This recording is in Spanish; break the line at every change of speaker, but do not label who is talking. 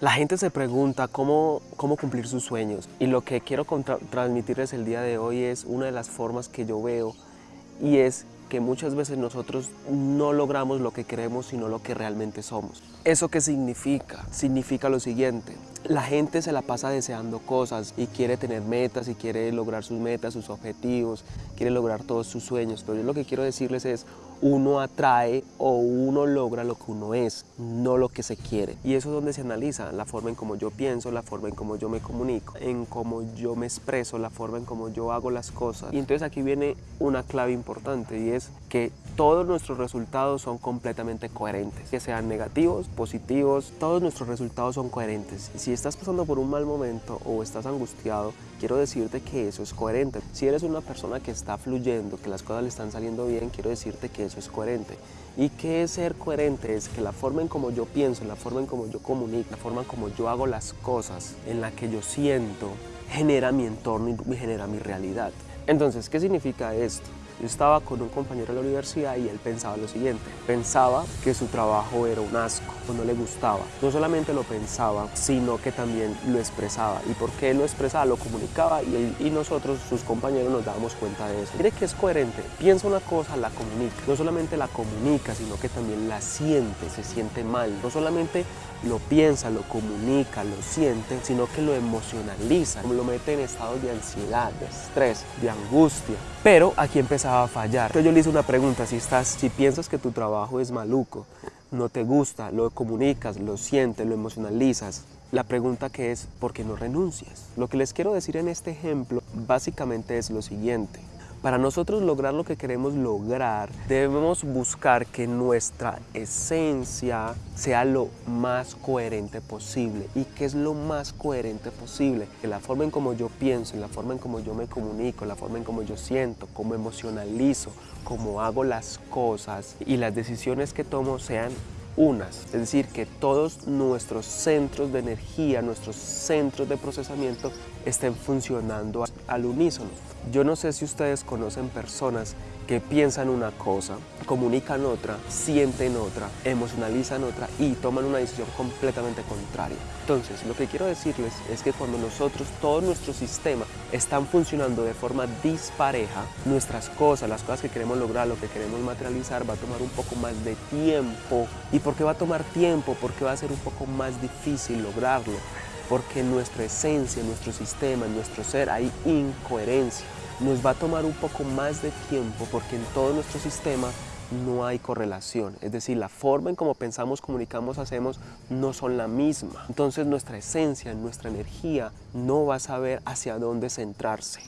La gente se pregunta cómo, cómo cumplir sus sueños. Y lo que quiero transmitirles el día de hoy es una de las formas que yo veo y es que muchas veces nosotros no logramos lo que queremos sino lo que realmente somos. ¿Eso qué significa? Significa lo siguiente, la gente se la pasa deseando cosas y quiere tener metas y quiere lograr sus metas, sus objetivos, quiere lograr todos sus sueños, pero yo lo que quiero decirles es uno atrae o uno logra lo que uno es, no lo que se quiere. Y eso es donde se analiza la forma en cómo yo pienso, la forma en cómo yo me comunico, en cómo yo me expreso, la forma en cómo yo hago las cosas. Y entonces aquí viene una clave importante y es que todos nuestros resultados son completamente coherentes. Que sean negativos, positivos, todos nuestros resultados son coherentes. Si estás pasando por un mal momento o estás angustiado, quiero decirte que eso es coherente. Si eres una persona que está fluyendo, que las cosas le están saliendo bien, quiero decirte que eso es coherente. ¿Y qué es ser coherente? Es que la forma en como yo pienso, la forma en como yo comunico, la forma en como yo hago las cosas, en la que yo siento, genera mi entorno y genera mi realidad. Entonces, ¿qué significa esto? Yo estaba con un compañero de la universidad y él pensaba lo siguiente, pensaba que su trabajo era un asco no le gustaba. No solamente lo pensaba, sino que también lo expresaba. ¿Y por qué lo expresaba? Lo comunicaba y, nosotros, sus compañeros, nos dábamos cuenta de eso. Mire que es coherente, piensa una cosa, la comunica. No solamente la comunica, sino que también la siente, se siente mal. No solamente lo piensa, lo comunica, lo siente, sino que lo emocionaliza, lo mete en estados de ansiedad, de estrés, de angustia. Pero aquí a fallar. Entonces yo le hice una pregunta, si, estás, si piensas que tu trabajo es maluco, no te gusta, lo comunicas, lo sientes, lo emocionalizas, la pregunta que es, ¿por qué no renuncias? Lo que les quiero decir en este ejemplo básicamente es lo siguiente. Para nosotros lograr lo que queremos lograr, debemos buscar que nuestra esencia sea lo más coherente posible. ¿Y qué es lo más coherente posible? Que la forma en como yo pienso, la forma en como yo me comunico, la forma en como yo siento, cómo emocionalizo, cómo hago las cosas y las decisiones que tomo sean unas, es decir, que todos nuestros centros de energía, nuestros centros de procesamiento estén funcionando al unísono. Yo no sé si ustedes conocen personas que piensan una cosa, comunican otra, sienten otra, emocionalizan otra y toman una decisión completamente contraria. Entonces, lo que quiero decirles es que cuando nosotros, todo nuestro sistema están funcionando de forma dispareja, nuestras cosas, las cosas que queremos lograr, lo que queremos materializar, va a tomar un poco más de tiempo. ¿Y por qué va a tomar tiempo? Porque va a ser un poco más difícil lograrlo. Porque en nuestra esencia, en nuestro sistema, en nuestro ser hay incoherencia nos va a tomar un poco más de tiempo porque en todo nuestro sistema no hay correlación, es decir, la forma en cómo pensamos, comunicamos, hacemos no son la misma. Entonces nuestra esencia, nuestra energía no va a saber hacia dónde centrarse.